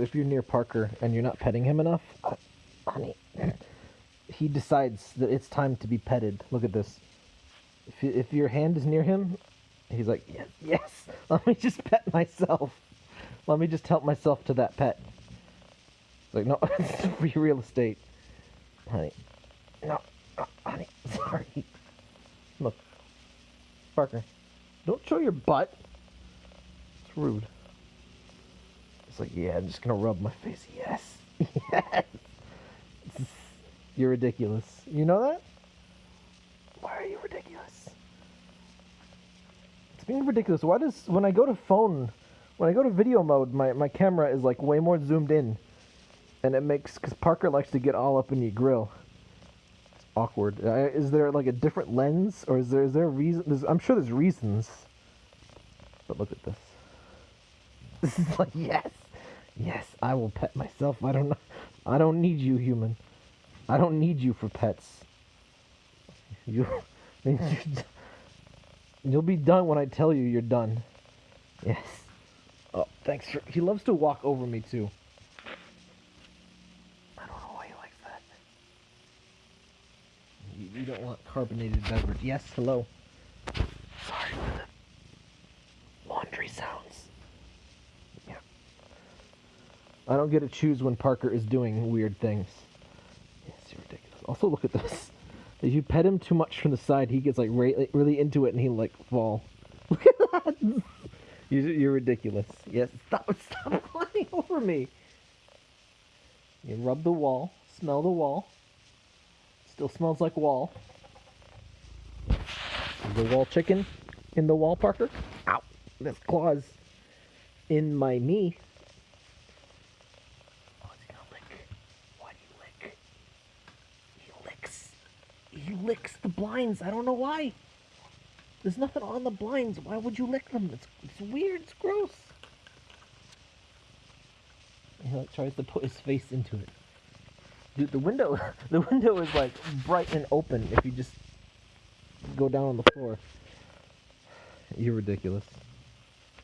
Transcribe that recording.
If you're near Parker and you're not petting him enough, honey, he decides that it's time to be petted. Look at this. If, if your hand is near him, he's like, yes, yes, let me just pet myself. Let me just help myself to that pet. It's like, no, it's free real estate. Honey, no, honey, sorry. Look, Parker, don't show your butt. It's rude. It's like, yeah, I'm just gonna rub my face. Yes, yes. You're ridiculous. You know that? Why are you ridiculous? It's being ridiculous, why does when I go to phone, when I go to video mode, my, my camera is like way more zoomed in, and it makes because Parker likes to get all up in your grill. It's awkward. Uh, is there like a different lens, or is there is there a reason? There's, I'm sure there's reasons. But look at this. This is like yes, yes. I will pet myself. I don't. I don't need you, human. I don't need you for pets. You, you'll be done when I tell you you're done. Yes. Oh, thanks for. He loves to walk over me too. I don't know why he likes that. You, don't want carbonated beverage. Yes. Hello. Sorry for the laundry sounds. I don't get to choose when Parker is doing weird things. You're ridiculous. Also, look at this. If you pet him too much from the side, he gets like really, really into it and he like fall. Look at that. You're, you're ridiculous. Yes, stop, stop climbing over me. You rub the wall, smell the wall. Still smells like wall. The wall chicken in the wall, Parker? Ow! This claws in my knee. Oh, is he gonna lick? Why do you lick? He licks. He licks the blinds. I don't know why. There's nothing on the blinds. Why would you lick them? It's, it's weird. It's gross. He like tries to put his face into it. Dude, the window, the window is like bright and open if you just go down on the floor. You're ridiculous.